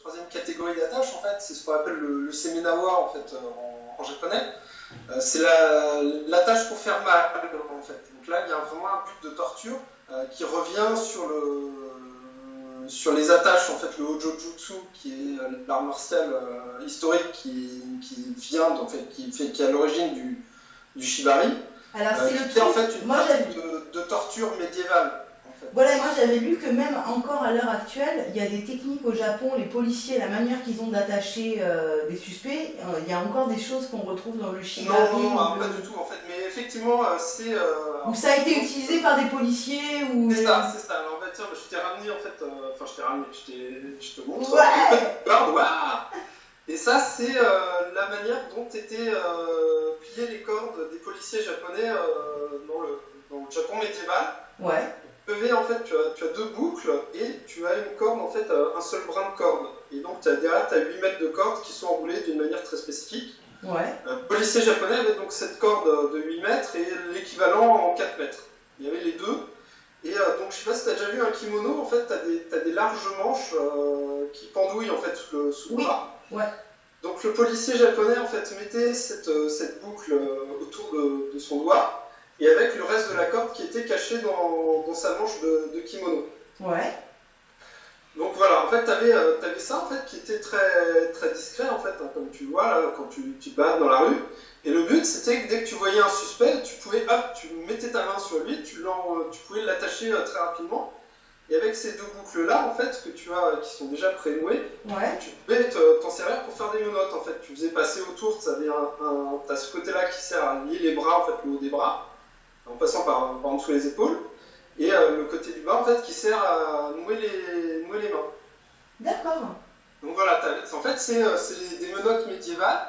troisième catégorie d'attache, en fait, c'est ce qu'on appelle le, le semenawa en, fait, en, japonais. c'est l'attache pour faire mal, en fait. Donc là, il y a vraiment un but de torture qui revient sur le, sur les attaches, en fait, le Hojo Jutsu, qui est euh, l'art martial euh, historique qui, qui, vient, en fait, qui, fait, qui est à l'origine du, du Shibari. Alors, euh, c'est en fait une moi, de, de, torture médiévale. Voilà, moi j'avais lu que même encore à l'heure actuelle, il y a des techniques au Japon, les policiers, la manière qu'ils ont d'attacher des suspects, il y a encore des choses qu'on retrouve dans le Shibari. Non, non, pas du tout en fait, mais effectivement c'est... Ou ça a été utilisé par des policiers ou... C'est ça, c'est ça je t'ai ramené en fait, euh, enfin je t'ai ramené, je, te montre. Ouais Et ça, c'est euh, la manière dont étaient euh, pliées les cordes des policiers japonais dans le, dans, le, Japon médiéval. Ouais. En fait, tu as, tu as, deux boucles et tu as une corde, en fait, un seul brin de corde. Et donc, as, derrière, tu as 8 mètres de corde qui sont enroulées d'une manière très spécifique. Ouais. Un policier japonais avait donc cette corde de 8 mètres et l'équivalent en 4 mètres. Il y avait les deux. Et euh, donc, je sais pas si tu as déjà vu un kimono, en fait, tu as, des larges manches euh, qui pendouillent en fait sous le, sous bras. Ouais. Donc, le policier japonais, en fait, mettait cette, euh, cette boucle autour de, de, son doigt et avec le reste de la corde qui était caché dans, dans sa manche de, de, kimono. Ouais. Donc voilà, en fait, tu avais, avais, ça en fait qui était très, très discret en fait, hein, comme tu vois là, quand tu, tu bats dans la rue. Et le but, c'était que dès que tu voyais un suspect, tu pouvais, hop, tu mettais ta main sur lui, tu, tu pouvais l'attacher euh, très rapidement. Et avec ces deux boucles-là, en fait, que tu as, qui sont déjà prénouées, tu pouvais t'en servir pour faire des menottes, en fait. Tu faisais passer autour, tu avais un, as ce côté-là qui sert à lier les bras, en fait, le haut des bras, en passant par, par en dessous les épaules. Et euh, le côté du bas, en fait, qui sert à nouer les, nouer les mains. D'accord. Donc voilà, en fait, c'est euh, des menottes médiévales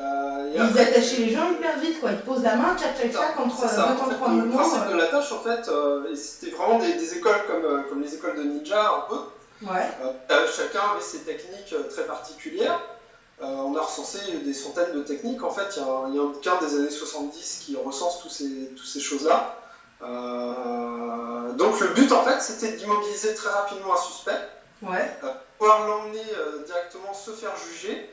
euh, ils attachaient les gens hyper vite, quoi. Ils posent la main, tchac tchac tchac, entre deux temps trois mouvements. Le principe de la tâche, en fait, c'était vraiment des, écoles comme, comme les écoles de ninja, un peu. Ouais. chacun avait ses techniques très particulières. On a recensé des centaines de techniques. En fait, il y, a un bouquin des années 70 qui recense tous ces, toutes ces choses-là. donc le but, en fait, c'était d'immobiliser très rapidement un suspect. Ouais. pouvoir l'emmener directement se faire juger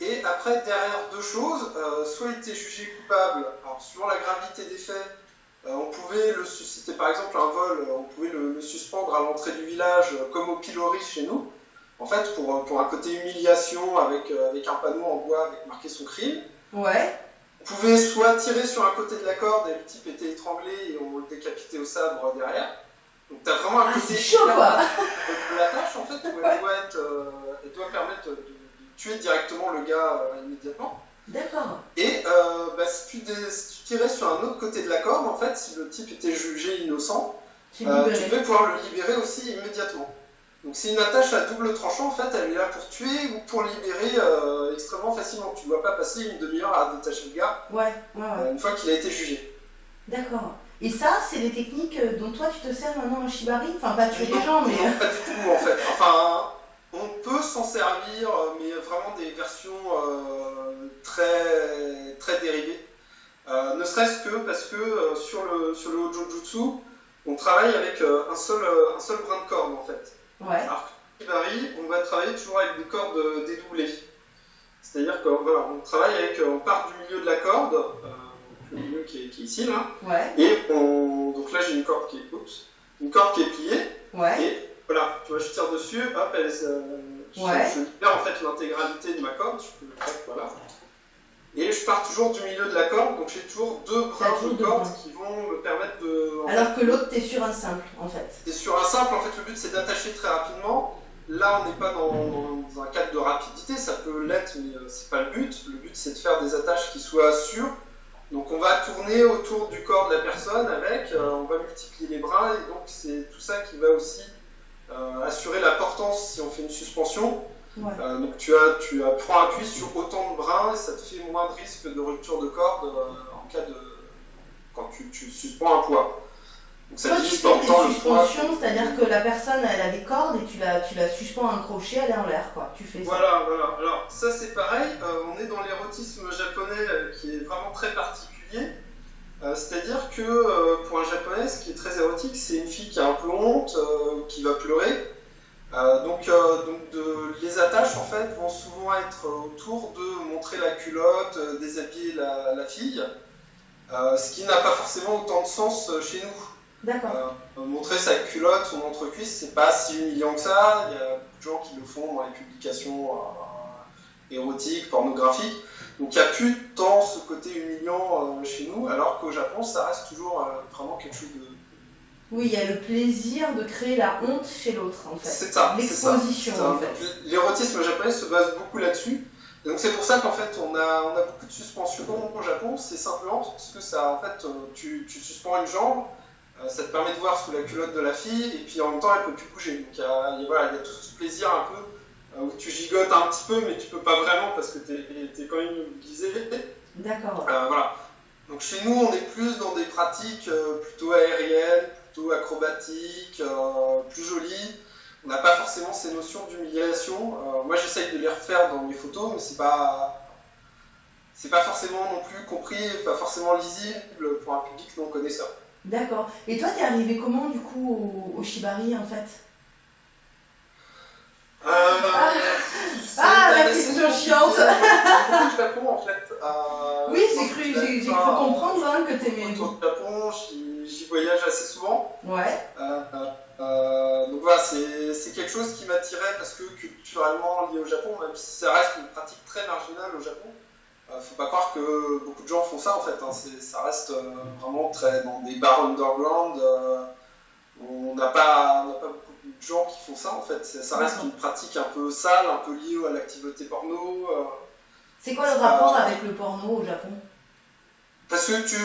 et après, derrière deux choses, euh, soit il était jugé coupable, alors suivant la gravité des faits, euh, on pouvait le, c'était par exemple un vol, on pouvait le, suspendre à l'entrée du village, euh, comme au pilori chez nous, en fait, pour, pour un côté humiliation avec, avec un panneau en bois avec marqué son crime. Ouais. On pouvait soit tirer sur un côté de la corde et le type était étranglé et on le décapitait au sabre derrière. Donc t'as vraiment un ah, côté chaud, quoi. la tâche en fait, où elle doit, être, elle doit permettre de tuer directement le gars euh, immédiatement. D'accord. Et euh, bah, si, tu tirais sur un autre côté de la corde, en fait, si le type était jugé innocent, tu, euh, devais pouvoir le libérer aussi immédiatement. Donc c'est une attache à double tranchant, en fait, elle est là pour tuer ou pour libérer extrêmement facilement. Tu ne dois pas passer une demi-heure à détacher le gars ouais, ouais, une fois qu'il a été jugé. D'accord. Et ça, c'est des techniques dont toi tu te sers maintenant en shibari? Enfin, pas tuer les gens, mais... Non, pas du tout, en fait. Enfin, on peut s'en servir, euh, mais vraiment des versions euh, très, très dérivées. Euh, ne serait-ce que parce que sur le, sur le Hojo Jutsu, on travaille avec un, seul, un seul brin de corde en fait. Ouais. Alors que on va travailler toujours avec des cordes dédoublées. C'est-à-dire qu'on voilà, on travaille avec, on part du milieu de la corde, le milieu qui est, ici là, et on, donc là j'ai une corde qui est, une corde qui est pliée, ouais. Voilà, tu vois, je tire dessus, hop, elle, euh, je, libère en fait l'intégralité de ma corde, je peux, voilà. Et je pars toujours du milieu de la corde, donc j'ai toujours deux brins de corde qui vont me permettre de. Alors que l'autre, tu es sur un simple, en fait. Tu es sur un simple, en fait, le but c'est d'attacher très rapidement. Là, on n'est pas dans, un cadre de rapidité, ça peut l'être, mais euh, c'est pas le but. Le but c'est de faire des attaches qui soient sûres. Donc on va tourner autour du corps de la personne avec, euh, on va multiplier les bras, et donc c'est tout ça qui va aussi euh, assurer la portance si on fait une suspension. Euh, donc tu, as, tu as, prends appui sur autant de brins et ça te fait moins de risque de rupture de corde euh, en cas de quand tu, tu suspends un poids. Donc ça Toi, tu fais des suspensions, c'est-à-dire que la personne elle a des cordes et tu la, tu la suspends à un crochet, elle est en l'air quoi. Tu fais ça. Voilà, voilà. Alors ça c'est pareil, on est dans l'érotisme japonais qui est vraiment très particulier. Euh, c'est-à-dire que euh, pour un japonais, ce qui est très érotique, c'est une fille qui a un peu honte, euh, qui va pleurer. donc, donc de, les attaques attaches en fait vont souvent être autour de montrer la culotte, euh, déshabiller la, la fille, euh, ce qui n'a pas forcément autant de sens euh, chez nous. D'accord. Euh, montrer sa culotte, son entrecuisse, c'est pas si humiliant que ça. Il y a beaucoup de gens qui le font dans les publications érotiques, pornographiques. Donc il n'y a plus tant ce côté humiliant chez nous, alors qu'au Japon, ça reste toujours vraiment quelque chose de. Oui, il y a le plaisir de créer la honte chez l'autre, en fait. C'est ça. L'exposition, en fait. L'érotisme japonais se base beaucoup là-dessus. Donc c'est pour ça qu'en fait on a, on a beaucoup de suspensions au Japon, c'est simplement parce que ça, en fait, euh, tu, tu suspends une jambe, euh, ça te permet de voir sous la culotte de la fille, et puis en même temps elle peut plus bouger. Donc il y a, il y a- voilà, il y a tout ce plaisir un peu euh, où tu gigotes un petit peu, mais tu peux pas vraiment parce que t'es es quand même immobilisé. D'accord. Euh, voilà. Donc chez nous, on est plus dans des pratiques plutôt aériennes, plutôt acrobatiques, plus jolies. On n'a pas forcément ces notions d'humiliation. Euh, moi, j'essaye de les refaire dans mes photos, mais c'est pas c'est pas forcément non plus compris, pas forcément lisible pour un public non connaisseur. D'accord. Et toi, t'es arrivé comment, du coup, au, au Shibari, en fait? Euh, c'est Ah, la question chiante. de Japon, en fait. Euh, Oui, j'ai cru, j'ai cru comprendre hein, que t'aimais. Du Japon, j'y j'y voyage assez souvent. Ouais, Euh, euh, donc voilà, c'est quelque chose qui m'attirait parce que culturellement lié au Japon, même si ça reste une pratique très marginale au Japon, euh, faut pas croire que beaucoup de gens font ça en fait. hein. Ça reste euh, vraiment très dans des bars underground. euh, on n'a pas, beaucoup de gens qui font ça en fait. Ça reste une pratique un peu sale, un peu liée à l'activité porno. C'est quoi le rapport avec le porno au Japon? parce que tu.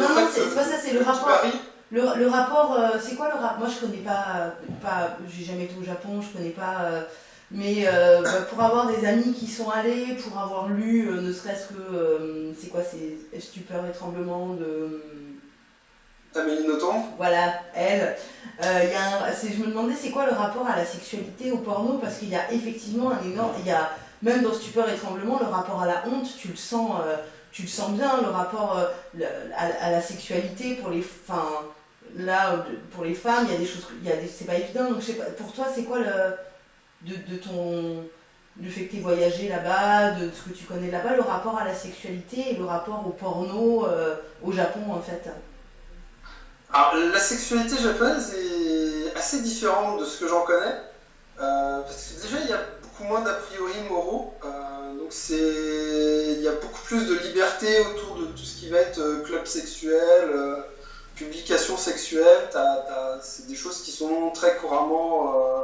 Non, non, c'est pas ça, c'est le rapport. Le, le rapport, euh, c'est quoi le rapport Moi, je connais pas, pas j'ai jamais été au Japon, je connais pas. euh, mais euh, bah, pour avoir des amis qui sont allés, pour avoir lu, euh, ne serait-ce que, euh, c'est quoi, c'est stupeur et tremblement de. Amélie Nothomb. Voilà, elle. Euh, y a un- c'est- je me demandais c'est quoi le rapport à la sexualité au porno? Parce qu'il y a effectivement un énorme. Il y a, même dans Stupeur et Tremblement, le rapport à la honte, tu le sens, euh, tu le sens bien, le rapport euh, à la sexualité pour les. Enfin, là, euh, pour les femmes, il y a des choses. Il c'est pas évident, donc je. Pour toi, c'est quoi le. Fait que tu voyagé là-bas, de ce que tu connais là-bas, le rapport à la sexualité et le rapport au porno euh, au Japon en fait? Alors, la sexualité japonaise est assez différente de ce que j'en connais. euh, parce que déjà, il y a beaucoup moins d'a priori moraux. donc, il y a beaucoup plus de liberté autour de tout ce qui va être club sexuel, publication sexuelle. T'as- t'as- C'est des choses qui sont très couramment euh,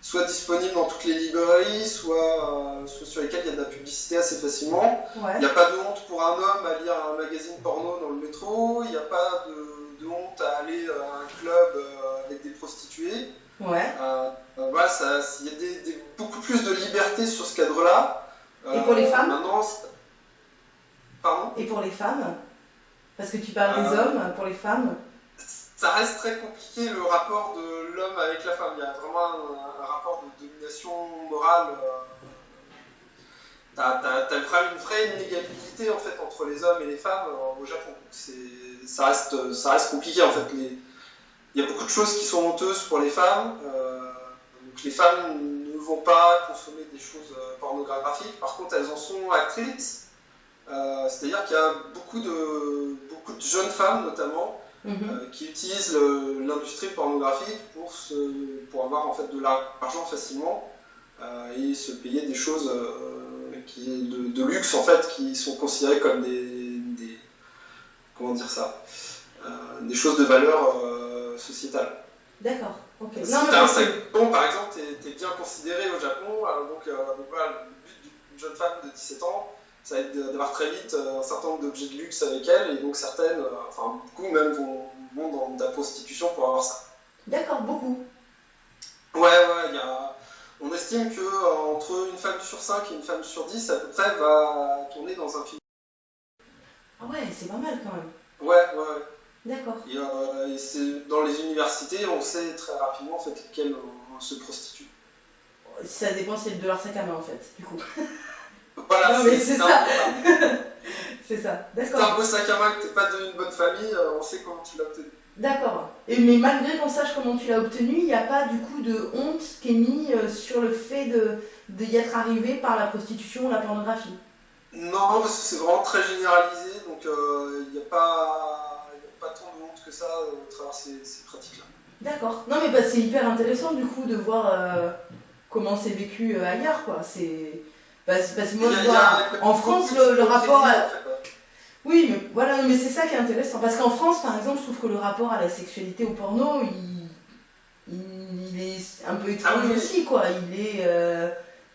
soit disponibles dans toutes les librairies, soit, euh, soit sur lesquelles il y a de la publicité assez facilement. Ouais. Il n'y a pas de honte pour un homme à lire un magazine porno dans le métro, il n'y a pas de, de honte à aller à un club euh, avec des prostituées. Ouais. Voilà, ça- il y a des, des- beaucoup plus de liberté sur ce cadre-là. Et pour les femmes? pardon? Et pour les femmes? Parce que tu parles des Euh. hommes, pour les femmes ça reste très compliqué le rapport de l'homme avec la femme. Il y a vraiment un, un rapport de domination morale. euh, T'as vraiment une vraie inégalité en fait entre les hommes et les femmes euh, au Japon. Ça reste, ça reste compliqué en fait. Les- Il y a beaucoup de choses qui sont honteuses pour les femmes. euh, donc les femmes ne vont pas consommer des choses pornographiques. Par contre, elles en sont actrices. Euh, C'est-à-dire qu'il y a beaucoup de, beaucoup de jeunes femmes notamment Mhm. euh, qui utilisent l'industrie pornographique pour, se, pour avoir en fait de l'argent facilement euh, et se payer des choses qui, de, de luxe en fait qui sont considérées comme des, des- comment dire ça des choses de valeur sociétale. D'accord, ok. Si t'as un sac bon, par exemple, t'es es bien considéré au Japon, alors donc, euh, donc voilà, le but d'une jeune femme de 17 ans, ça va être d'avoir très vite euh, un certain nombre d'objets de luxe avec elle, et donc certaines, euh, enfin beaucoup même vont, vont dans de la prostitution pour avoir ça. D'accord, beaucoup. Ouais, ouais, il y a... on estime que euh, entre une femme sur 5 et une femme sur 10, à peu près, va tourner dans un film. Ah ouais, c'est pas mal quand même. Ouais, ouais, ouais. D'accord. Et, euh, et c'est dans les universités, on sait très rapidement en fait lesquelles euh, se prostituent. Ça dépend c'est de leur sac à main en fait, du coup. Voilà, Non, mais c'est ça. c'est ça, Si t'as un d'accord. beau sac à main que t'es pas d'une bonne famille, euh, on sait comment tu l'as obtenu. D'accord. Et mais malgré qu'on sache comment tu l'as obtenu, il n'y a pas du coup de honte qui est mise euh, sur le fait de. d'y être arrivé par la prostitution ou la pornographie? Non, parce que c'est vraiment très généralisé, donc il n'y a, pas, pas tant de honte que ça au travers ces, ces pratiques-là. D'accord. Non, mais bah, c'est hyper intéressant du coup de voir comment c'est vécu ailleurs, quoi. C'est. Parce, que moi, je vois, en France, le, rapport à... Oui, mais voilà, mais c'est ça qui est intéressant. Parce qu'en France, par exemple, je trouve que le rapport à la sexualité au porno, il, il, est un peu étrange ah aussi, quoi. Il est, euh,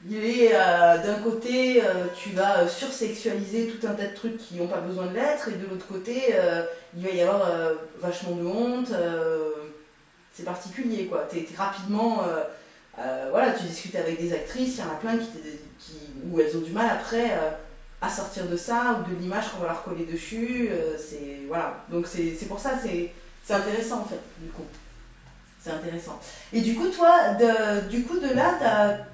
il est euh, d'un côté, euh, tu vas sursexualiser tout un tas de trucs qui n'ont pas besoin de l'être, et de l'autre côté, il va y avoir vachement de honte. c'est particulier, quoi. T'es rapidement euh, voilà, tu discutes avec des actrices, il y en a plein qui, qui, où elles ont du mal après euh, à sortir de ça ou de l'image qu'on va leur coller dessus. Euh, c'est voilà, donc c'est pour ça c'est intéressant en fait du coup. C'est intéressant. Et du coup, toi, de, du coup, de là,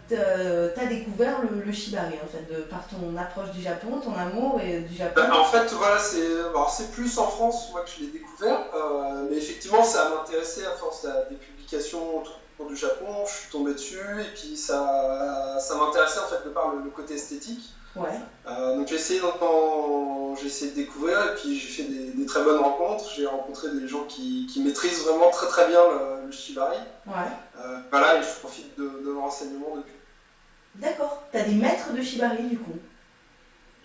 tu as, découvert le, shibari, en fait, de, par ton approche du Japon, ton amour et, du Japon. En fait, voilà, c'est plus en France, moi, que je l'ai découvert. mais effectivement, ça m'a intéressé à force des publications du Japon, je suis tombé dessus et puis ça, ça m'intéressait en fait de par le, côté esthétique. Ouais. Euh, donc j'ai essayé, j'ai essayé de découvrir et puis j'ai fait des, très bonnes rencontres. J'ai rencontré des gens qui, qui, maîtrisent vraiment très très bien le, shibari. Ouais. Euh, voilà, et je profite de, de l'enseignement depuis. D'accord. T'as des maîtres de shibari du coup?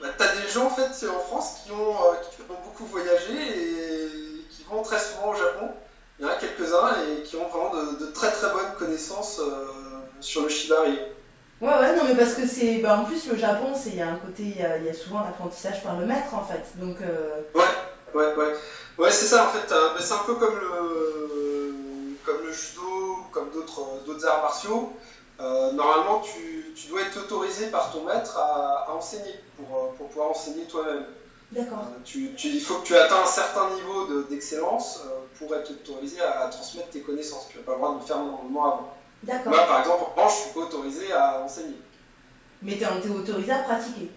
Bah, T'as des gens en fait en France qui ont, euh, qui ont beaucoup voyagé et qui vont très souvent au Japon. Il y en a quelques-uns et qui ont vraiment de, très très bonnes connaissances euh, sur le shibari. Ouais, ouais, non, mais parce que c'est. Bah, en plus, le Japon, il y a un côté. Il y a, y a souvent l'apprentissage par le maître, en fait. Donc. Euh, ouais, ouais, ouais. Ouais, c'est ça, en fait. Euh, c'est un peu comme le, comme le judo, comme d'autres arts martiaux. normalement, tu, tu, dois être autorisé par ton maître à, à enseigner pour, pour pouvoir enseigner toi-même. D'accord. tu, il faut que tu atteins un certain niveau d'excellence pour être autorisé à, transmettre tes connaissances. Tu n'as pas le droit de le faire normalement avant. D'accord. Moi, par exemple, en je suis pas autorisé à enseigner. Mais tu es autorisé à pratiquer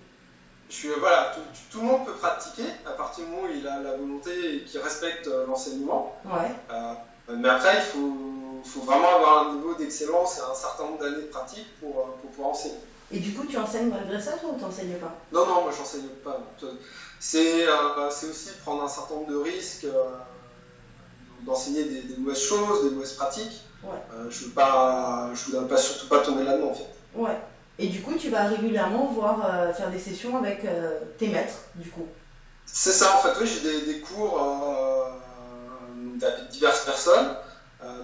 je suis, voilà, tout, le monde peut pratiquer à partir du moment où il a la volonté et qu'il respecte euh, l'enseignement. Ouais. Euh, mais après, il faut, faut, vraiment avoir un niveau d'excellence et un certain nombre d'années de pratique pour, euh, pour, pouvoir enseigner. Et du coup, tu enseignes malgré ça, toi, ou tu n'enseignes pas? Non, non, moi, je n'enseigne pas. C'est aussi prendre un certain nombre de risques d'enseigner des, mauvaises choses, des mauvaises pratiques. Euh, je ne voudrais pas, surtout pas tomber là-dedans en fait. Ouais. Et du coup, tu vas régulièrement voir euh, faire des sessions avec euh, tes maîtres, du coup. C'est ça, en fait, oui, j'ai des, cours avec diverses personnes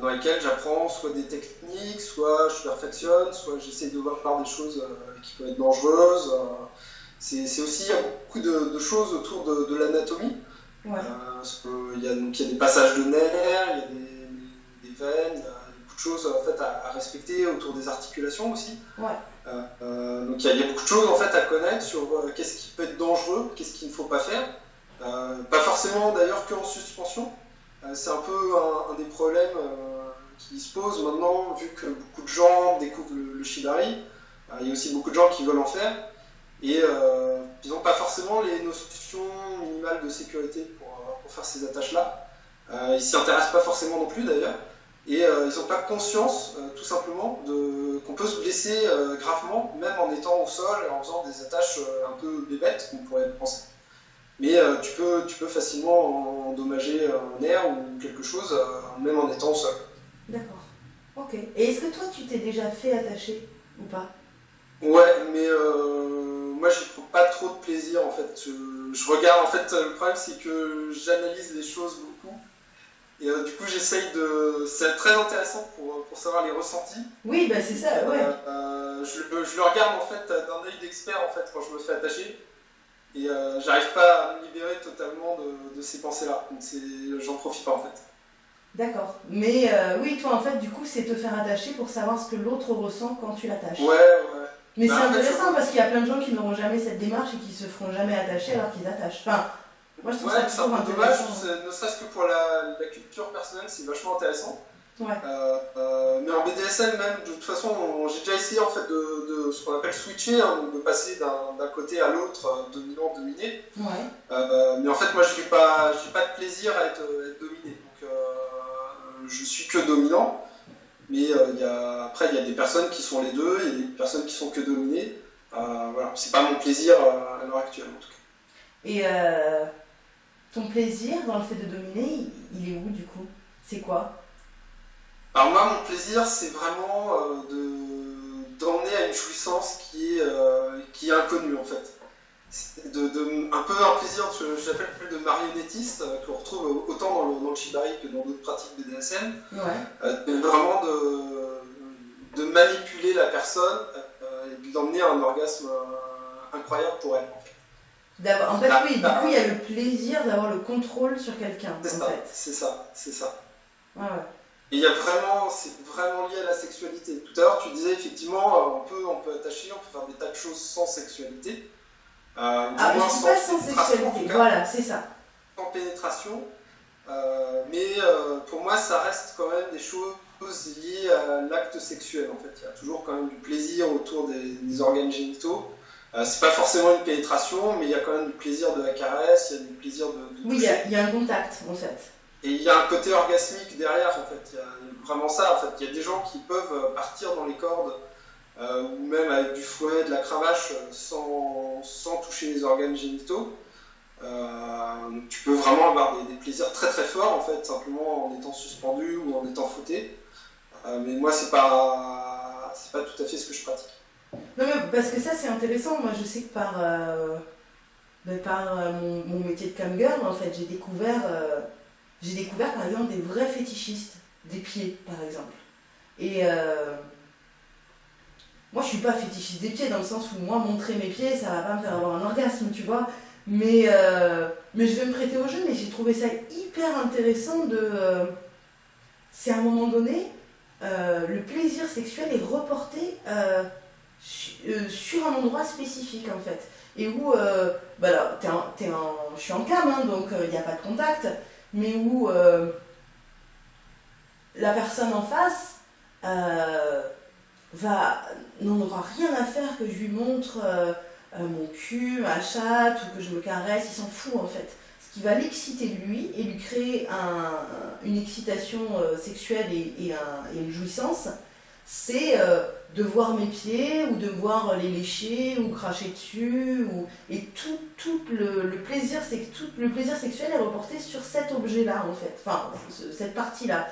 dans lesquelles j'apprends soit des techniques, soit je perfectionne, soit j'essaie de voir par des choses qui peuvent être dangereuses. c'est aussi, il y a beaucoup de, choses autour de l'anatomie. Ouais. Euh, il, y a, donc, il y a des passages de nerfs, il y a des, des veines, il y a beaucoup de choses en fait, à, respecter autour des articulations aussi. Ouais. Euh, euh, donc il y, a, beaucoup de choses en fait, à connaître sur qu'est-ce qui peut être dangereux, qu'est-ce qu'il ne faut pas faire. pas forcément d'ailleurs qu'en suspension. C'est un peu un, des problèmes qui se posent maintenant, vu que beaucoup de gens découvrent le, shibari. il y a aussi beaucoup de gens qui veulent en faire et euh, ils n'ont pas forcément les notions minimales de sécurité pour, euh, faire ces attaches-là. Euh, ils s'y intéressent pas forcément non plus d'ailleurs, et euh, ils n'ont pas conscience tout simplement qu'on peut se blesser gravement, même en étant au sol et en faisant des attaches un peu bébêtes, qu'on pourrait penser. Mais tu, peux, tu peux facilement endommager un nerf ou quelque chose, même en étant sol. D'accord. Ok. Et est-ce que toi, tu t'es déjà fait attacher ou pas? Ouais, mais moi je prends pas trop de plaisir en fait. Je, regarde, en fait, le problème c'est que j'analyse les choses beaucoup. Et euh, du coup, j'essaye de. C'est très intéressant pour, pour, savoir les ressentis. Oui, bah c'est ça, ouais. Euh, euh, je, je, le regarde en fait d'un œil d'expert en fait quand je me fais attacher. Et j'arrive pas à me libérer totalement de, de ces pensées-là. Donc j'en profite pas en fait. D'accord. Mais oui, toi en fait, du coup, c'est te faire attacher pour savoir ce que l'autre ressent quand tu l'attaches. Ouais, ouais. Mais c'est bah, intéressant parce qu'il y a plein de gens qui n'auront jamais cette démarche et qui se feront jamais attacher alors qu'ils attachent. Enfin, moi je trouve ça toujours intéressant. Dommage, ne serait-ce que pour la, la, culture personnelle, c'est vachement intéressant. Ouais. Euh, euh, mais en BDSM même, de toute façon, j'ai déjà essayé en fait de, de ce qu'on appelle switcher, hein, de passer d'un côté à l'autre, euh, dominant, dominé. Ouais. Euh, mais en fait, moi, je n'ai pas, pas de plaisir à être, être dominé. Donc, je suis que dominant. Mais y a, après, il y a des personnes qui sont les deux, il y a des personnes qui sont que dominées. voilà, c'est pas mon plaisir à l'heure actuelle en tout cas. Et ton plaisir dans le fait de dominer, il est où du coup? C'est quoi? Alors moi, mon plaisir, c'est vraiment de d'emmener à une jouissance qui est, qui est inconnue en fait de, un peu un plaisir, j'appelle de marionnettiste, euh, qu'on retrouve autant dans le, dans shibari que dans d'autres pratiques BDSM. Ouais. Euh, vraiment de, de, manipuler la personne euh, et d'emmener à un orgasme incroyable pour elle. En fait, oui, du coup, il y a le plaisir d'avoir le contrôle sur quelqu'un. C'est ça, c'est ça, c'est ça. Et il y a vraiment, c'est vraiment lié à la sexualité. Tout à l'heure, tu disais effectivement, on peut, on peut attacher, on peut faire des tas de choses sans sexualité. Euh, ah, je suis pas sans sexualité, voilà, c'est ça. Sans pénétration, euh, mais euh, pour moi, ça reste quand même des choses liées à l'acte sexuel, en fait. Il y a toujours quand même du plaisir autour des, organes génitaux. c'est pas forcément une pénétration, mais il y a quand même du plaisir de la caresse, il y a du plaisir de. oui, il y, a, il y, a un contact, en fait. Et il y a un côté orgasmique derrière, en fait. Il y a vraiment ça, en fait. Il y a des gens qui peuvent partir dans les cordes euh, ou même avec du fouet, de la cravache, euh, sans, sans toucher les organes génitaux. Euh, tu peux vraiment avoir des, plaisirs très très forts en fait, simplement en étant suspendu ou en étant fauté. mais moi, c'est pas, c'est pas tout à fait ce que je pratique. Non, mais parce que ça, c'est intéressant. Moi, je sais que par, par mon, mon, métier de camgirl, en fait, j'ai découvert, j'ai découvert par exemple des vrais fétichistes des pieds, par exemple. Et moi, je suis pas fétichiste des pieds dans le sens où moi, montrer mes pieds, ça va pas me faire avoir un orgasme, tu vois. Mais, euh, mais je vais me prêter au jeu, mais j'ai trouvé ça hyper intéressant de. Euh, c'est à un moment donné, euh, le plaisir sexuel est reporté sur un endroit spécifique en fait. Et où, bah je suis en cam, hein, donc il n'y a pas de contact, mais où la personne en face va n'en aura rien à faire que je lui montre euh, euh, mon cul, ma chatte ou que je me caresse, il s'en fout en fait. Ce qui va l'exciter lui et lui créer un, une excitation euh, sexuelle et, une jouissance, c'est de voir mes pieds ou de voir les lécher ou cracher dessus ou et tout, tout le, plaisir c'est tout le plaisir sexuel est reporté sur cet objet là en fait. Enfin cette partie là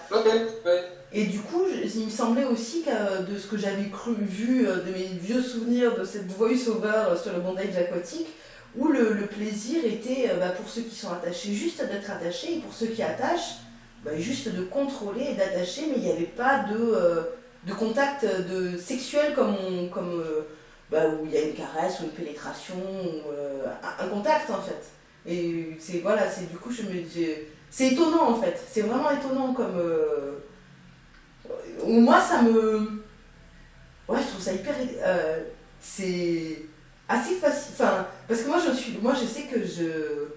et du coup il me semblait aussi que de ce que j'avais cru vu euh, de mes vieux souvenirs de cette voice over euh, sur le bondage aquatique où le, plaisir était euh, bah, pour ceux qui sont attachés juste d'être attachés et pour ceux qui attachent bah, juste de contrôler et d'attacher mais il n'y avait pas de de contact de, sexuel comme, comme euh, bah, où il y a une caresse ou une pénétration, euh, un, contact en fait. Et c'est voilà, c'est du coup, je me c'est étonnant en fait, c'est vraiment étonnant comme. Euh, moi ça me. Ouais, je trouve ça hyper. c'est assez facile. Enfin, parce que moi je suis. Moi je sais que je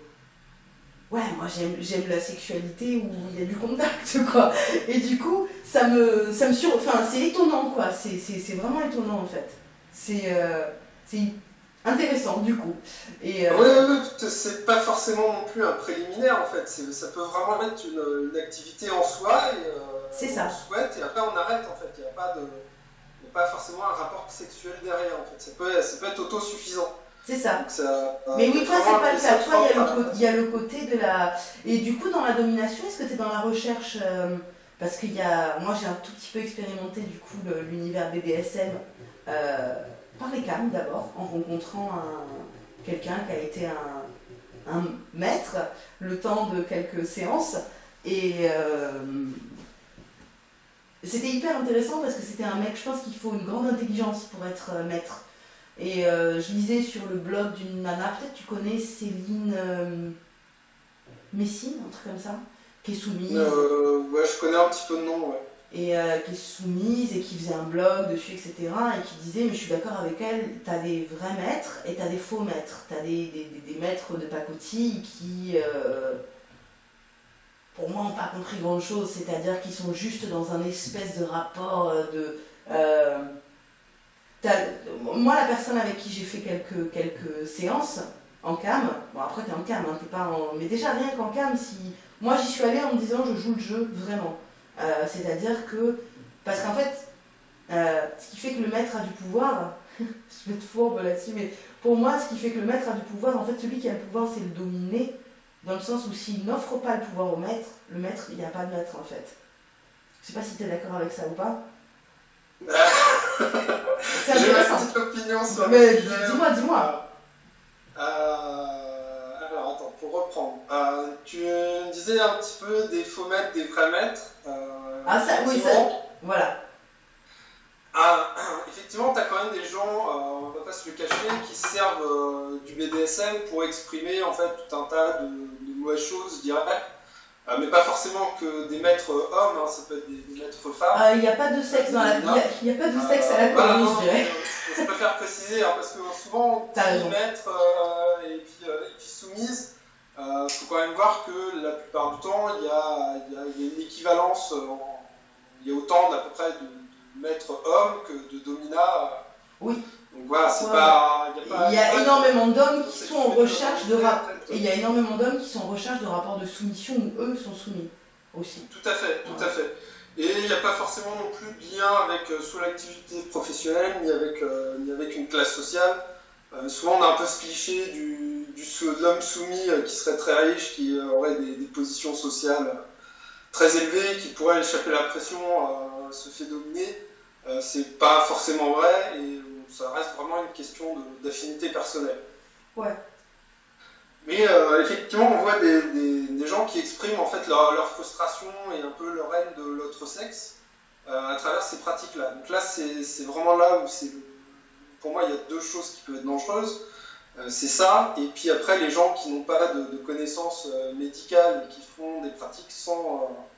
ouais, moi j'aime la sexualité où il y a du contact, quoi. Et du coup, ça me, ça me sur... Enfin, c'est étonnant, quoi. C'est vraiment étonnant, en fait. C'est euh, intéressant, du coup. Et, euh... c'est pas forcément non plus un préliminaire, en fait. Ça peut vraiment être une, une activité en soi, et euh, c'est ça. on souhaite, et après on arrête, en fait. Il n'y a pas de... pas forcément un rapport sexuel derrière, en fait. Ça peut, ça peut être autosuffisant. C'est ça. Mais oui, toi, c'est pas le cas. Toi, il y, a le côté de la. Et du coup, dans la domination, est-ce que tu es dans la recherche euh, Parce que y a... moi, j'ai un tout petit peu expérimenté du coup l'univers BDSM euh, par les cams d'abord, en rencontrant un... quelqu'un qui a été un... un, maître le temps de quelques séances. Et. Euh, c'était hyper intéressant parce que c'était un mec, je pense qu'il faut une grande intelligence pour être maître. Et euh, je lisais sur le blog d'une nana, peut-être tu connais Céline euh, Messine, un truc comme ça, qui est soumise. Euh, ouais, je connais un petit peu de nom, ouais. Et qui est soumise et qui faisait un blog dessus, etc. Et qui disait, mais je suis d'accord avec elle, t'as des vrais maîtres et t'as des faux maîtres. T'as des, des, des, maîtres de pacotille qui, pour moi, n'ont pas compris grand-chose. C'est-à-dire qu'ils sont juste dans un espèce de rapport de moi, la personne avec qui j'ai fait quelques, quelques séances en cam, bon après t'es en cam, hein, t'es pas en... mais déjà rien qu'en cam, si moi j'y suis allée en me disant je joue le jeu vraiment, euh, c'est-à-dire que Parce qu'en fait, euh, ce qui fait que le maître a du pouvoir, je vais être fourbe là-dessus, mais pour moi, ce qui fait que le maître a du pouvoir, en fait, celui qui a le pouvoir, c'est le dominé, dans le sens où s'il n'offre pas le pouvoir au maître, le maître, il n'y a pas de maître, en fait. Je sais pas si tu es d'accord avec ça ou pas. J'ai une petite opinion sur Mais dis-moi, dis-moi. Euh, alors, attends, pour reprendre. Euh, tu me disais un petit peu des faux maîtres, des vrais maîtres. Euh, ah, ça, oui, ça. Voilà. Ah, effectivement, tu as quand même des gens, euh, on va pas se le cacher, qui servent du BDSM pour exprimer en fait tout un tas de, de mauvaises choses, je dirais. Euh, mais pas forcément que des maîtres hommes, hein, ça peut être des, maîtres femmes. Il n'y a pas de sexe dans la Il n'y a, pas de sexe à la commune, je dirais. Je préfère préciser, hein, parce que souvent, des maîtres et, puis, et puis soumises, il faut quand même voir que la plupart du temps, il y a, y a, une équivalence, il y a autant d'à peu près de maître homme que de domina. Oui. Donc voilà, c'est pas, Il y a énormément d'hommes qui sont en recherche de Et il y a énormément d'hommes qui sont en recherche de rapports de soumission où eux sont soumis aussi. Tout à fait, tout à fait. Et il n'y a pas forcément non plus de lien avec euh, soit l'activité professionnelle, ni avec, euh, ni avec une classe sociale. Euh, souvent, on a un peu ce cliché du, du de l'homme soumis qui serait très riche, qui aurait des, des, positions sociales très élevées, qui pourrait échapper à la pression, se fait dominer. Euh, c'est pas forcément vrai et ça reste vraiment une question d'affinité personnelle. Ouais. Mais euh, effectivement, on voit des, des, gens qui expriment en fait leur, leur, frustration et un peu leur haine de l'autre sexe euh, à travers ces pratiques-là. Donc là, c'est vraiment là où c'est. Pour moi, il y a deux choses qui peuvent être dangereuses. c'est ça, et puis après, les gens qui n'ont pas de, de connaissances médicales et qui font des pratiques sans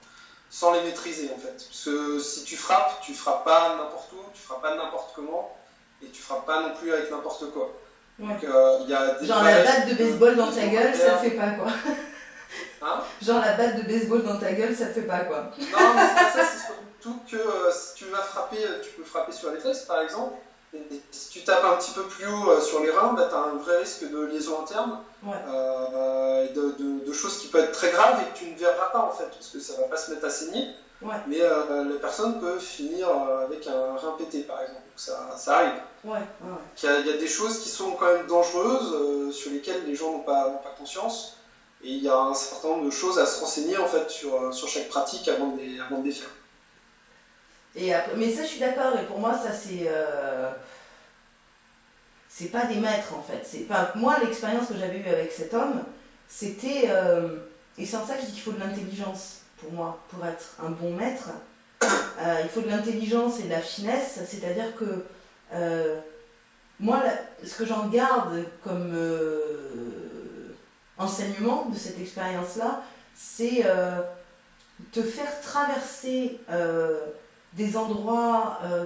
sans les maîtriser en fait. Parce que si tu frappes, tu frappes pas n'importe où, tu frappes pas n'importe comment, et tu frappes pas non plus avec n'importe quoi. Donc euh, y a des Genre la batte de baseball dans ta gueule, ça te fait pas quoi. Hein Genre la batte de baseball dans ta gueule, ça te fait pas quoi. Non, mais ça c'est surtout que euh, si tu vas frapper, tu peux frapper sur les fesses par exemple. Et si tu tapes un petit peu plus haut euh, sur les reins, bah, tu as un vrai risque de liaison interne, euh, de, de, choses qui peuvent être très graves et que tu ne verras pas en fait, parce que ça va pas se mettre à saigner. Mais euh, la personne peut finir avec un rein pété par exemple, donc ça, ça arrive. Il, y a, il, y a, des choses qui sont quand même dangereuses, sur lesquelles les gens n'ont pas, pas conscience, et il y a un certain nombre de choses à se renseigner en fait sur, sur chaque pratique avant de les, avant de les faire. Et mais ça, je suis d'accord, et pour moi, ça, c'est. Euh, c'est pas des maîtres, en fait. Enfin, moi, l'expérience que j'avais eue avec cet homme, c'était. Euh, et c'est en ça que je dis qu'il faut de l'intelligence, pour moi, pour être un bon maître. Euh, il faut de l'intelligence et de la finesse, c'est-à-dire que. moi, ce que j'en garde comme enseignement de cette expérience-là, c'est te faire traverser des endroits, euh,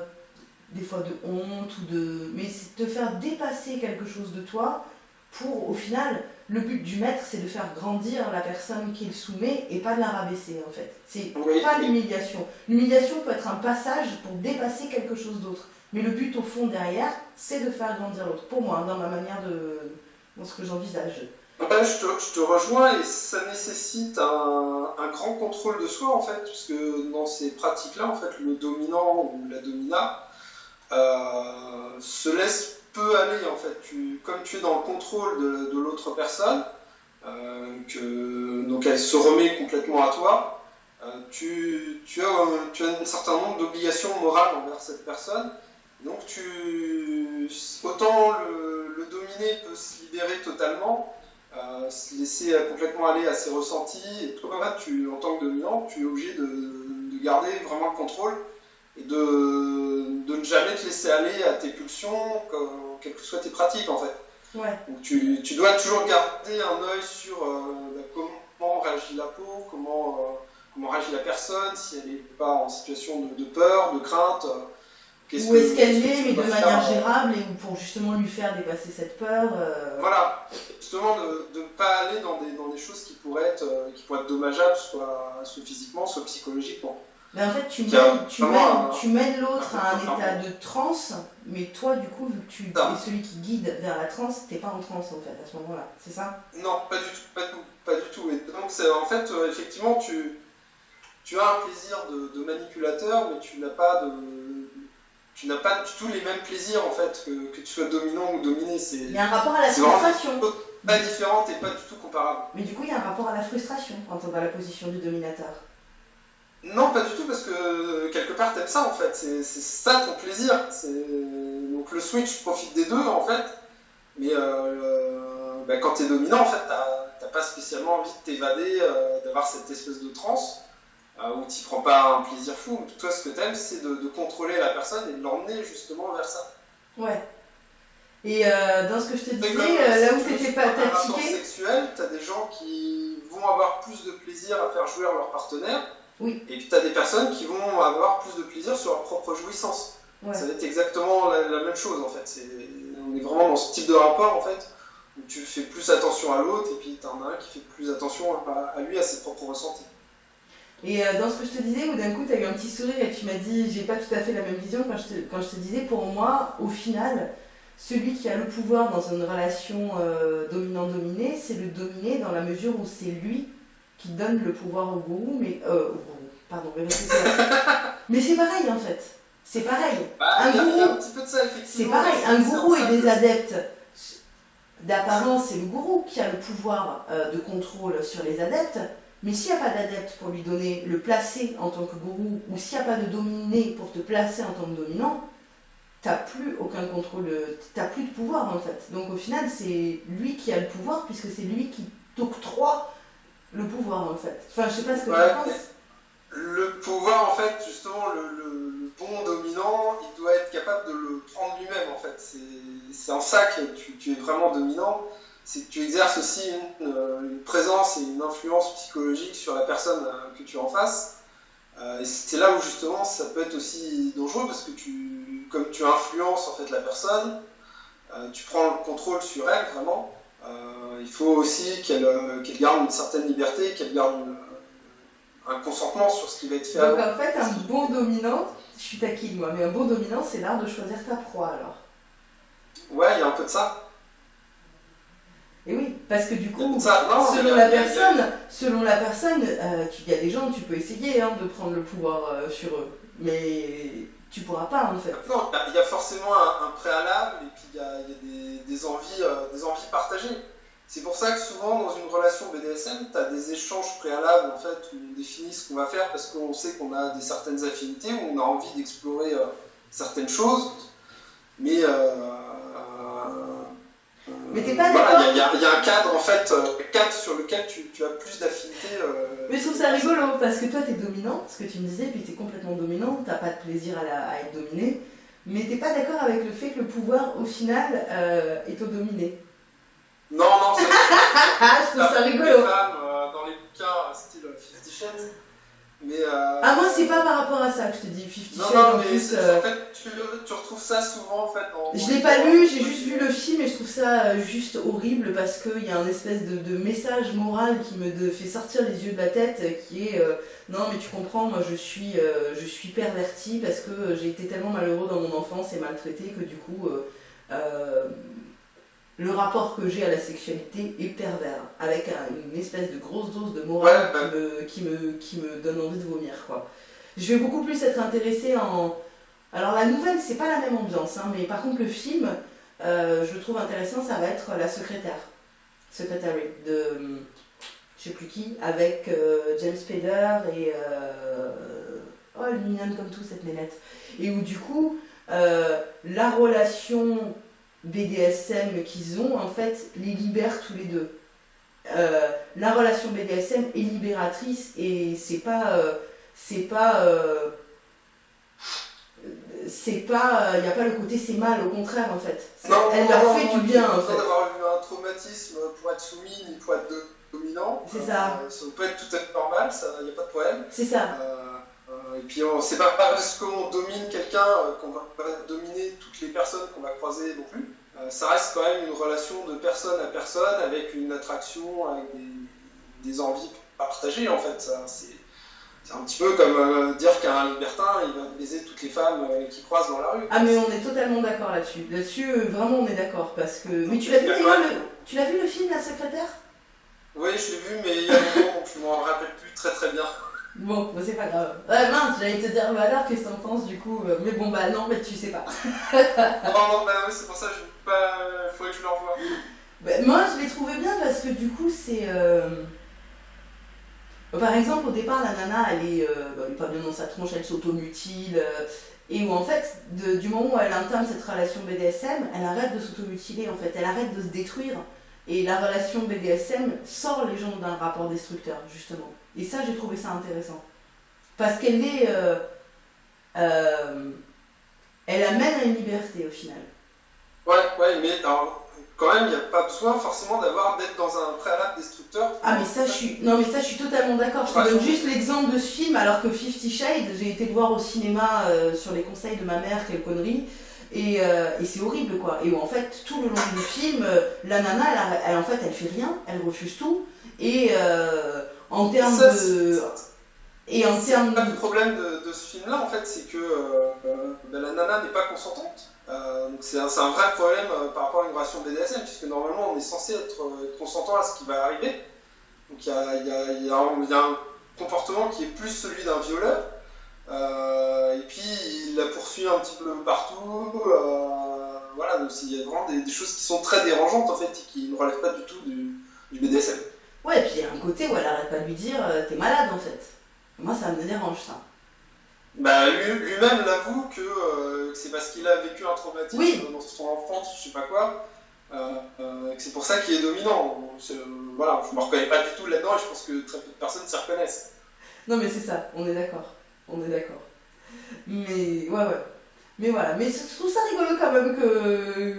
des fois de honte, ou de... mais c'est te faire dépasser quelque chose de toi pour, au final, le but du maître, c'est de faire grandir la personne qu'il soumet et pas de la rabaisser, en fait. C'est pas l'humiliation. L'humiliation peut être un passage pour dépasser quelque chose d'autre. Mais le but, au fond, derrière, c'est de faire grandir l'autre. Pour moi, dans ma manière de... dans ce que j'envisage je, te, rejoins et ça nécessite un, grand contrôle de soi en fait, puisque dans ces pratiques-là, en fait, le dominant ou la domina euh, se laisse peu aller en fait. Tu, comme tu es dans le contrôle de, l'autre personne, euh, donc elle se remet complètement à toi, euh, tu, tu, as, un certain nombre d'obligations morales envers cette personne. Donc tu, autant le, le dominé peut se libérer totalement, se laisser complètement aller à ses ressentis. Et toi, tu, en tant que dominant, tu es obligé de, garder vraiment le contrôle et de, de, ne jamais te laisser aller à tes pulsions, quelles que soient tes pratiques en fait. Donc tu, tu, dois toujours garder un œil sur euh, bah, comment réagit la peau, comment, euh, comment réagit la personne, si elle n'est pas en situation de, de peur, de crainte. Où est-ce qu'elle est, mais de manière gérable, et pour justement lui faire dépasser cette peur. Euh, voilà, justement de ne pas aller dans des, dans des choses qui pourraient être, euh, qui pourraient être dommageables, soit, soit physiquement, soit psychologiquement. Mais en fait, tu mènes, tu mènes, tu mènes l'autre à un état de transe, mais toi, du coup, vu que tu es celui qui guide vers la transe, t'es pas en transe en fait à ce moment-là, c'est ça? Non, pas du tout, pas, pas du tout. Et donc, en fait, euh, effectivement, tu tu as un plaisir de, manipulateur, mais tu n'as pas de. Tu n'as pas du tout les mêmes plaisirs en fait que, que tu sois dominant ou dominé. Il y a un rapport à la frustration. Pas différente et pas du tout comparable. Mais du coup, il y a un rapport à la frustration quand on est dans la position du dominateur. Non, pas du tout, parce que quelque part, t'aimes ça en fait. C'est ça ton plaisir. Donc le switch profite des deux en fait. Mais euh, bah, quand t'es dominant, en fait, t'as pas spécialement envie de t'évader, euh, d'avoir cette espèce de transe euh, où tu prends pas un plaisir fou. Toi, ce que t'aimes, c'est de, de, contrôler la personne et de l'emmener justement vers ça. Ouais. Et dans ce que je te disais, là où t'étais pas tiqué. sexuel, t'as des gens qui vont avoir plus de plaisir à faire jouer leur partenaire oui. Et puis tu as des personnes qui vont avoir plus de plaisir sur leur propre jouissance. Ça va être exactement la, même chose en fait. on est vraiment dans ce type de rapport en fait, où tu fais plus attention à l'autre et puis tu en as un qui fait plus attention à, lui, à ses propres ressentis. Et euh, dans ce que je te disais, où d'un coup tu as eu un petit sourire et tu m'as dit j'ai pas tout à fait la même vision quand je te, quand je te disais pour moi, au final, celui qui a le pouvoir dans une relation euh, dominant-dominé, c'est le dominé dans la mesure où c'est lui qui donne le pouvoir au gourou, mais. Euh, au gourou, pardon, mais c'est pareil en fait. C'est pareil. Bah, un gourou. C'est pareil. Un gourou et des adeptes. D'apparence, c'est le gourou qui a le pouvoir euh, de contrôle sur les adeptes. Mais s'il n'y a pas d'adepte pour lui donner le placer en tant que gourou, ou s'il n'y a pas de dominé pour te placer en tant que dominant, t'as plus aucun contrôle, t'as plus de pouvoir en fait. Donc au final, c'est lui qui a le pouvoir puisque c'est lui qui t'octroie le pouvoir en fait. Enfin, je sais pas ce que tu penses. Le pouvoir, en fait, justement, le, bon dominant, il doit être capable de le prendre lui-même, en fait. C'est en ça que tu, es vraiment dominant. C'est que tu exerces aussi euh, une, présence et une influence psychologique sur la personne euh, que tu en face. Euh, et c'est là où, justement, ça peut être aussi dangereux parce que tu, comme tu influences, en fait, la personne, tu prends le contrôle sur elle, vraiment. Euh, il faut aussi euh, qu'elle garde une certaine liberté, qu'elle garde un consentement sur ce qui va être fait. Donc en fait, un bon dominant, je suis taquine moi, mais un bon dominant, c'est l'art de choisir ta proie alors. Ouais, il y a un peu de ça. Et oui, parce que du coup, selon, la personne, selon la personne, il y a des gens, tu peux essayer hein, de prendre le pouvoir euh, sur eux, mais tu pourras pas en fait. Non, il y a forcément un, préalable et puis il y a, des, envies, euh, des envies partagées. C'est pour ça que souvent dans une relation BDSM, tu as des échanges préalables en fait où on définit ce qu'on va faire parce qu'on sait qu'on a des certaines affinités, où on a envie d'explorer euh, certaines choses. Mais euh, mais t'es pas d'accord Il y, a un cadre en fait, euh, cadre sur lequel tu, as plus d'affinité. Euh, mais je trouve ça rigolo parce que toi t'es dominant, ce que tu me disais, puis t'es complètement dominant, t'as pas de plaisir à, être dominé, mais t'es pas d'accord avec le fait que le pouvoir au final euh, est au dominé. Non, non, c'est. je trouve ça rigolo. dans les bouquins style Fifty Shades euh, ah, moi, c'est pas par rapport à ça que je te dis Fifty Shades. Non, en plus. Euh, en fait, tu, tu, retrouves ça souvent en fait. Je l'ai pas lu, j'ai juste vu le film et je trouve ça euh, juste horrible parce qu'il y a un espèce de, message moral qui me fait sortir les yeux de la tête qui est Non, mais tu comprends, moi je suis, je suis perverti parce que j'ai été tellement malheureux dans mon enfance et maltraité que du coup le rapport que j'ai à la sexualité est pervers, avec une espèce de grosse dose de morale qui, me, qui, me, donne envie de vomir. Quoi. Je vais beaucoup plus être intéressée en... Alors la nouvelle, c'est pas la même ambiance, hein, mais par contre le film, euh, je le trouve intéressant, ça va être La secrétaire, Secretary, de je sais plus qui, avec euh, James Spader et... Euh, oh, elle est mignonne comme tout cette nénette. Et où du coup, la relation BDSM qu'ils ont, en fait, les libèrent tous les deux. Euh, la relation BDSM est libératrice et c'est pas. Euh, c'est pas. Euh, c'est pas. Il n'y a pas le côté c'est mal, au contraire, en fait. elle leur fait du bien, en fait. d'avoir eu un traumatisme pour être soumis ni pour être dominant. C'est ça. ça peut être tout à fait normal, il n'y a pas de problème. C'est ça. et puis, c'est pas parce qu'on domine quelqu'un qu'on va pas dominer toutes les personnes qu'on va croiser non plus. Euh, ça reste quand même une relation de personne à personne avec une attraction, avec des, envies partagées en fait. C'est un petit peu comme euh, dire qu'un libertin, il va baiser toutes les femmes euh, qui croisent dans la rue. Ah mais on est totalement d'accord là-dessus. Là-dessus, vraiment on est d'accord parce que... Mais tu l'as vu, le... tu l'as vu le film La secrétaire? Oui, je l'ai vu, mais il y a longtemps, donc je m'en rappelle plus très très bien. Bon, c'est pas grave. Ouais, mince, j'allais te dire, bah alors, qu'est-ce que t'en penses du coup? Mais bon, bah non, mais tu sais pas. non, non, bah oui, c'est pour ça que je pas. Faudrait que je le revoie. Bah, moi, je l'ai trouvé bien parce que du coup, c'est. Euh, par exemple, au départ, la nana, elle est, euh, bah, elle est pas bien dans sa tronche, elle s'automutile. Euh, et où en fait, du moment où elle entame cette relation BDSM, elle arrête de s'automutiler en fait, elle arrête de se détruire. Et la relation BDSM sort les gens d'un rapport destructeur, justement. Et ça, j'ai trouvé ça intéressant. Parce qu'elle est. Euh, euh, elle amène à une liberté au final. Ouais, ouais, mais quand même, il n'y a pas besoin forcément d'avoir d'être dans un préalable destructeur. Ah, mais ça, je suis, non, mais ça, je suis totalement d'accord. Je te donne juste l'exemple de ce film, alors que Fifty Shades, j'ai été le voir au cinéma euh, sur les conseils de ma mère, quelle connerie. Et, et c'est horrible quoi. Et où en fait, tout le long du film, la nana, elle, en fait, elle fait rien, elle refuse tout. Et en termes de. Et en termes Le problème de, ce film-là, en fait, c'est que euh, ben, la nana n'est pas consentante. Euh, c'est un, vrai problème euh, par rapport à une relation BDSM, puisque normalement on est censé être, consentant à ce qui va arriver. Donc il y a, un comportement qui est plus celui d'un violeur. et puis il la poursuit un petit peu partout. voilà, donc il y a vraiment des, choses qui sont très dérangeantes en fait, et qui ne relèvent pas du tout du, du BDSM. Ouais, et puis il y a un côté où elle arrête pas de lui dire euh, t'es malade en fait. Moi ça me dérange ça. Bah lui-même l'avoue que, euh, c'est parce qu'il a vécu un traumatisme dans son enfance, je sais pas quoi, euh, que c'est pour ça qu'il est dominant. voilà, je me reconnais pas du tout là-dedans et je pense que très peu de personnes s'y reconnaissent. Non mais c'est ça, on est d'accord. On est d'accord. Mais ouais ouais. Mais voilà, mais je trouve ça rigolo quand même que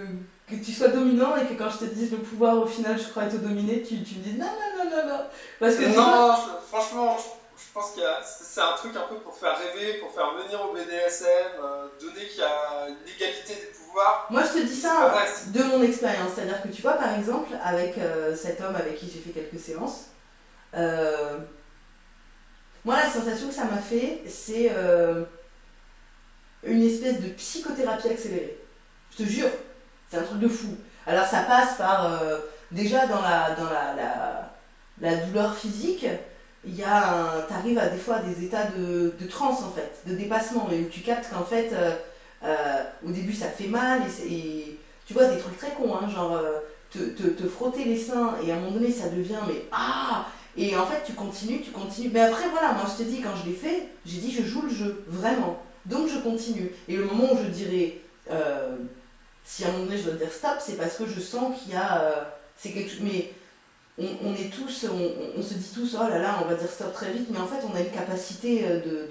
que tu sois dominant et que quand je te dise le pouvoir au final je crois être dominé, tu, tu me dis non, non, non, non, non. Parce que non, franchement, je, pense que c'est un truc un peu pour faire rêver, pour faire venir au BDSM, euh, donner qu'il y a une égalité des pouvoirs. Moi je te dis ça de mon expérience, c'est-à-dire que tu vois par exemple avec euh, cet homme avec qui j'ai fait quelques séances, euh, moi la sensation que ça m'a fait c'est une espèce de psychothérapie accélérée. Je te jure. C'est un truc de fou. Alors ça passe par déjà dans la, dans la, la, douleur physique, il y a un, t'arrives à des fois à des états de, de transe en fait, de dépassement, et où tu captes qu'en fait, euh, euh, au début ça fait mal, et, tu vois des trucs très cons, hein, genre te, te, te, frotter les seins, et à un moment donné ça devient mais ah Et en fait tu continues, tu continues. Mais après voilà, moi je te dis, quand je l'ai fait, j'ai dit je joue le jeu, vraiment. Donc je continue. Et le moment où je dirais si à un moment donné je dois dire stop, c'est parce que je sens qu'il y a. Euh, c'est quelque Mais on, est tous, on, se dit tous, oh là là, on va dire stop très vite, mais en fait on a une capacité euh, de.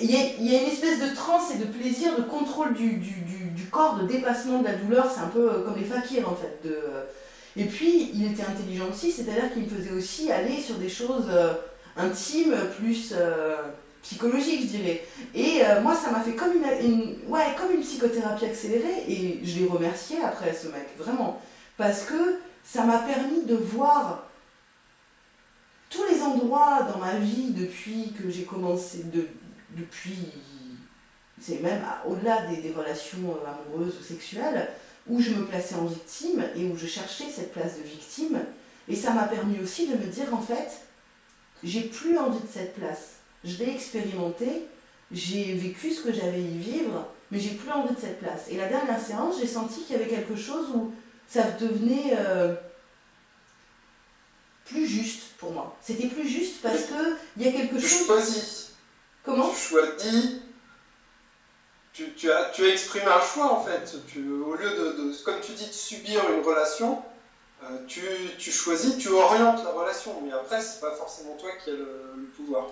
Il, y a, il, y a, une espèce de transe et de plaisir, de contrôle du, du, du, corps, de dépassement de la douleur, c'est un peu euh, comme les fakirs en fait. De, et puis il était intelligent aussi, c'est-à-dire qu'il me faisait aussi aller sur des choses intimes, plus psychologique, je dirais. Et euh, moi, ça m'a fait comme une, ouais, comme une psychothérapie accélérée, et je l'ai remercié après, ce mec, vraiment. Parce que ça m'a permis de voir tous les endroits dans ma vie depuis que j'ai commencé, de, depuis, c'est même au-delà des, relations euh, amoureuses ou sexuelles, où je me plaçais en victime et où je cherchais cette place de victime. Et ça m'a permis aussi de me dire, en fait, j'ai plus envie de cette place je l'ai expérimenté, j'ai vécu ce que j'avais à y vivre, mais j'ai plus envie de cette place. Et la dernière séance, j'ai senti qu'il y avait quelque chose où ça devenait euh, plus juste pour moi. C'était plus juste parce que il y a quelque chose. Tu choisis. Comment Tu choisis. Tu, tu, as, tu as exprimé un choix en fait. Tu, au lieu de, comme tu dis, de subir une relation, euh, tu, tu, choisis, tu orientes la relation. Mais après, c'est pas forcément toi qui as le pouvoir.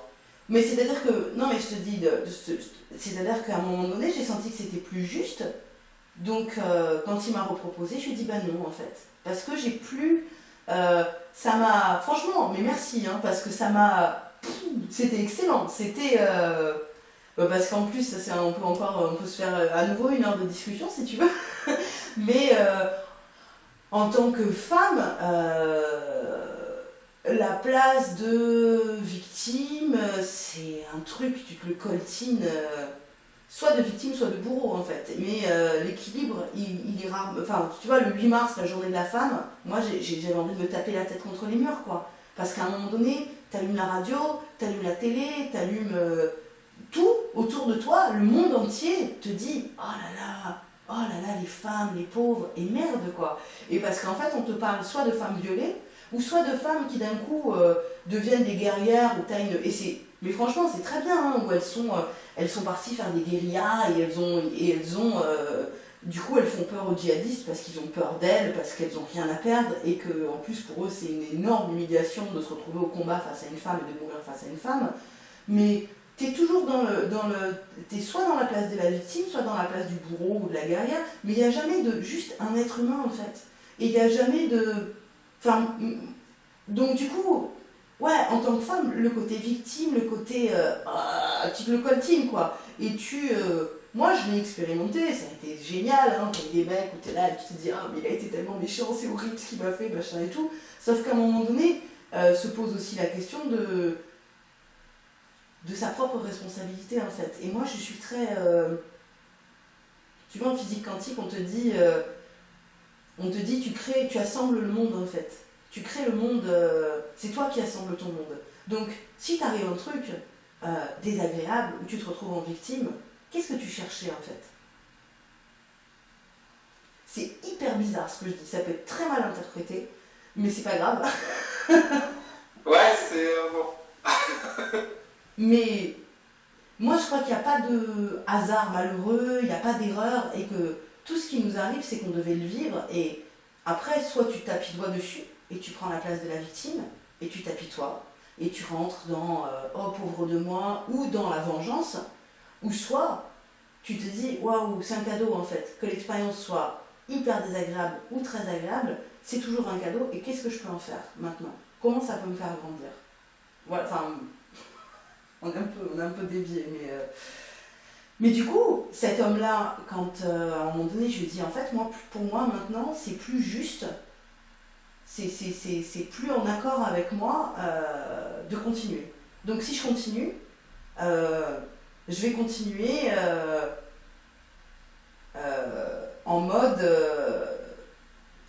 Mais c'est-à-dire que, non mais je te dis, de, c'est-à-dire qu'à un moment donné, j'ai senti que c'était plus juste. Donc euh, quand il m'a reproposé, je lui ai dit bah non en fait. Parce que j'ai plus... Euh, ça m'a... Franchement, mais merci, hein, parce que ça m'a... C'était excellent. C'était... Euh, parce qu'en plus, c'est, on peut encore on peut se faire à nouveau une heure de discussion si tu veux. mais en tant que femme la place de victime, c'est un truc, tu te le coltines, soit de victime, soit de bourreau en fait. Mais euh, l'équilibre, il, est rare. Enfin, tu vois, le 8 mars, la journée de la femme, moi j'avais envie de me taper la tête contre les murs, quoi. Parce qu'à un moment donné, t'allumes la radio, t'allumes la télé, t'allumes euh, tout autour de toi, le monde entier te dit Oh là là, oh là là, les femmes, les pauvres, et merde quoi. Et parce qu'en fait, on te parle soit de femmes violées, ou soit de femmes qui d'un coup euh, deviennent des guerrières, ou t'as une. Mais franchement, c'est très bien, hein, où elles sont, euh, elles sont parties faire des guérillas et elles ont. Et elles ont du coup, elles font peur aux djihadistes parce qu'ils ont peur d'elles, parce qu'elles n'ont rien à perdre, et que en plus pour eux c'est une énorme humiliation de se retrouver au combat face à une femme et de mourir face à une femme. Mais tu es toujours dans le. Dans le es soit dans la place de la victime, soit dans la place du bourreau ou de la guerrière, mais il n'y a jamais de juste un être humain en fait. Et il n'y a jamais de. Enfin. Donc du coup, ouais, en tant que femme, le côté victime, le côté. Euh, ah, tu le coltines quoi. Et tu. Euh, moi, je l'ai expérimenté, ça a été génial, hein, quand des mecs où t'es là et tu te dis, ah, mais il a été tellement méchant, c'est horrible ce qu'il m'a fait, machin et tout. Sauf qu'à un moment donné, euh, se pose aussi la question de, de sa propre responsabilité, en fait. Et moi, je suis très. Tu vois, en physique quantique, on te dit. On te dit, tu crées, tu assembles le monde, en fait. Tu crées le monde, c'est toi qui assembles ton monde. Donc, si t'arrive un truc désagréable, où tu te retrouves en victime, Qu'est-ce que tu cherchais en fait? C'est hyper bizarre ce que je dis, ça peut être très mal interprété, mais c'est pas grave. ouais, c'est euh, bon. mais moi je crois qu'il n'y a pas de hasard malheureux, il n'y a pas d'erreur, et que tout ce qui nous arrive, c'est qu'on devait le vivre, et après, soit tu t'apitoies dessus, et tu prends la place de la victime, et tu t'apitoies, et tu rentres dans euh, Oh pauvre de moi, ou dans la vengeance, ou soit, tu te dis, waouh, c'est un cadeau en fait, que l'expérience soit hyper désagréable ou très agréable, c'est toujours un cadeau, et qu'est-ce que je peux en faire maintenant? Comment ça peut me faire grandir? Voilà, enfin, on est un peu, on un peu dévié, mais... Euh, mais du coup, cet homme-là, quand euh, à un moment donné, je lui dis, en fait, moi, pour moi, maintenant, c'est plus juste, c'est plus en accord avec moi euh, de continuer. Donc si je continue, je vais continuer euh, euh, en mode euh,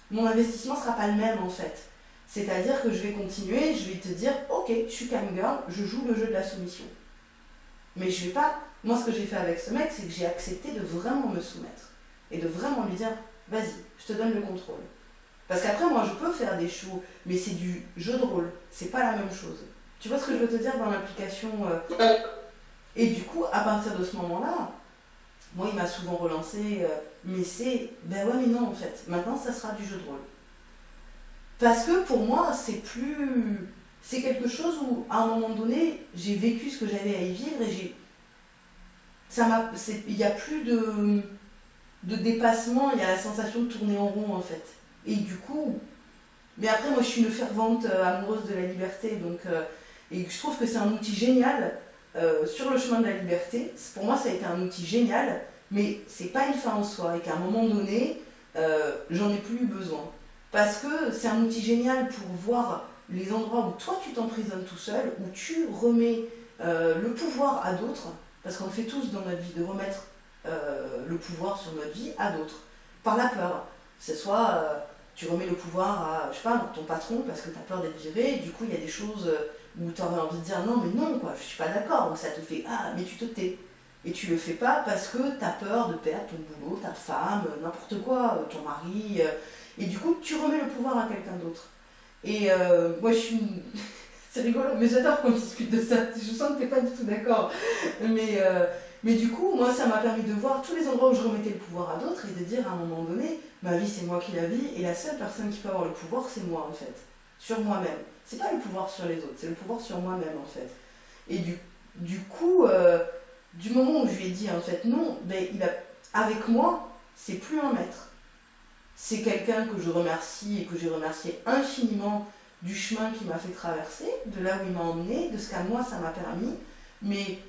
mon investissement ne sera pas le même en fait. C'est-à-dire que je vais continuer, je vais te dire ok, je suis cam girl, je joue le jeu de la soumission. Mais je vais pas. Moi, ce que j'ai fait avec ce mec, c'est que j'ai accepté de vraiment me soumettre et de vraiment lui dire vas-y, je te donne le contrôle. Parce qu'après, moi, je peux faire des shows, mais c'est du jeu de rôle. C'est pas la même chose. Tu vois ce que je veux te dire dans l'application et du coup, à partir de ce moment-là, moi, il m'a souvent relancé, euh, mais c'est, ben ouais, mais non, en fait, maintenant, ça sera du jeu de rôle. Parce que pour moi, c'est plus. C'est quelque chose où, à un moment donné, j'ai vécu ce que j'avais à y vivre et j'ai. Ça m'a. Il n'y a plus de, de dépassement, il y a la sensation de tourner en rond, en fait. Et du coup. Mais après, moi, je suis une fervente euh, amoureuse de la liberté, donc. Euh, et je trouve que c'est un outil génial euh, sur le chemin de la liberté. Pour moi, ça a été un outil génial, mais c'est pas une fin en soi et qu'à un moment donné, j'en ai plus besoin. Parce que c'est un outil génial pour voir les endroits où toi tu t'emprisonnes tout seul, où tu remets le pouvoir à d'autres, parce qu'on le fait tous dans notre vie, de remettre le pouvoir sur notre vie à d'autres, par la peur. Que ce soit tu remets le pouvoir à, je sais ton patron parce que tu as peur d'être viré, du coup il y a des choses où tu aurais envie de dire non, mais non, quoi, je suis pas d'accord. Donc ça te fait ah, mais tu te tais. Et tu le fais pas parce que tu as peur de perdre ton boulot, ta femme, n'importe quoi, ton mari. Euh, et du coup, tu remets le pouvoir à quelqu'un d'autre. Et euh, moi, je suis. C'est rigolo, mais j'adore qu'on discute de ça. Je sens que tu pas du tout d'accord. Euh, mais du coup, moi, ça m'a permis de voir tous les endroits où je remettais le pouvoir à d'autres et de dire à un moment donné, ma vie, c'est moi qui la vis, et la seule personne qui peut avoir le pouvoir, c'est moi, en fait, sur moi-même c'est pas le pouvoir sur les autres, c'est le pouvoir sur moi-même en fait. Et du, coup, euh, du moment où je lui ai dit en fait non, ben, avec moi, c'est plus un maître. C'est quelqu'un que je remercie et que j'ai remercié infiniment du chemin qu'il m'a fait traverser, de là où il m'a emmené, de ce qu'à moi ça m'a permis. Mais